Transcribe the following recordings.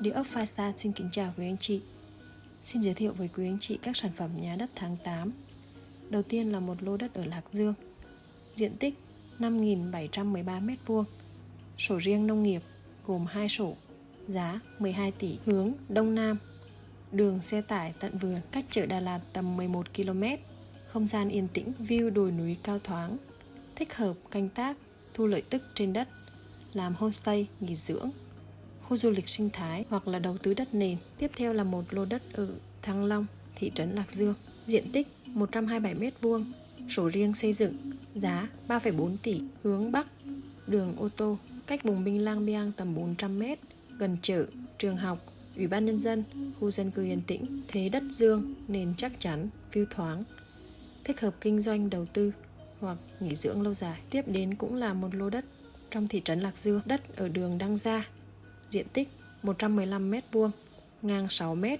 Địa ốc Firestar xin kính chào quý anh chị. Xin giới thiệu với quý anh chị các sản phẩm nhà đất tháng 8 Đầu tiên là một lô đất ở Lạc Dương. Diện tích 5.713m2 Sổ riêng nông nghiệp gồm 2 sổ, Giá 12 tỷ Hướng Đông Nam. Đường xe tải tận vườn Cách chợ Đà Lạt tầm 11 km, Không gian yên tĩnh, View đồi núi cao thoáng, Thích hợp canh tác, Thu lợi tức trên đất, Làm homestay nghỉ dưỡng khu du lịch sinh thái hoặc là đầu tư đất nền. Tiếp theo là một lô đất ở Thăng Long, thị trấn Lạc Dương, diện tích 127m2, sổ riêng xây dựng, giá 3,4 tỷ, hướng Bắc, đường ô tô, cách Bùng Binh Lang Biang tầm 400m, gần chợ, trường học, ủy ban nhân dân, khu dân cư yên tĩnh, thế đất dương, nền chắc chắn, view thoáng, thích hợp kinh doanh đầu tư hoặc nghỉ dưỡng lâu dài. Tiếp đến cũng là một lô đất trong thị trấn Lạc Dương, đất ở đường Đăng Gia, diện tích 115m2, ngang 6m,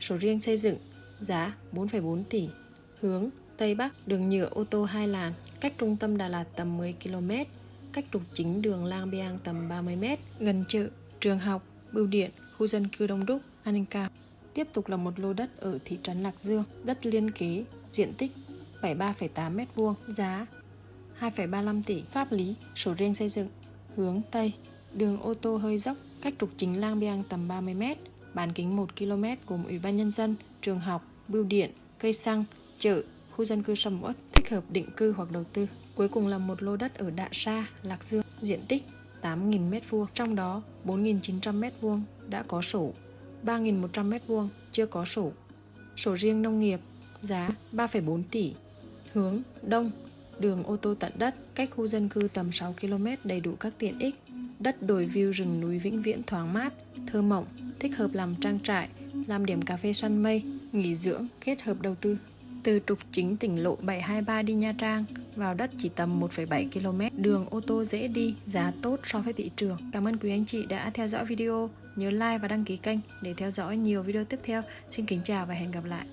sổ riêng xây dựng, giá 4,4 tỷ, hướng Tây Bắc, đường nhựa ô tô hai làn, cách trung tâm Đà Lạt tầm 10 km, cách trục chính đường Lang Biang tầm 30m, gần chợ, trường học, bưu điện, khu dân cư đông đúc, an ninh cao. Tiếp tục là một lô đất ở thị trấn Lạc Dương, đất liên kế, diện tích 73,8m2, giá 2,35 tỷ, pháp lý, sổ riêng xây dựng, hướng Tây, đường ô tô hơi dốc, cách trục chính Lang Biang tầm 30m, bán kính 1 km gồm ủy ban nhân dân, trường học, bưu điện, cây xăng, chợ, khu dân cư sầm uất, thích hợp định cư hoặc đầu tư. Cuối cùng là một lô đất ở Đạ Sa, Lạc Dương, diện tích 8.000m2, trong đó 4.900m2 đã có sổ, 3.100m2 chưa có sổ. Sổ riêng nông nghiệp, giá 3,4 tỷ, hướng Đông, đường ô tô tận đất, cách khu dân cư tầm 6 km đầy đủ các tiện ích, đất đồi view rừng núi vĩnh viễn thoáng mát, thơ mộng, thích hợp làm trang trại, làm điểm cà phê săn mây, nghỉ dưỡng, kết hợp đầu tư. Từ trục chính tỉnh lộ 723 đi Nha Trang, vào đất chỉ tầm 1,7 km, đường ô tô dễ đi, giá tốt so với thị trường. Cảm ơn quý anh chị đã theo dõi video, nhớ like và đăng ký kênh để theo dõi nhiều video tiếp theo. Xin kính chào và hẹn gặp lại.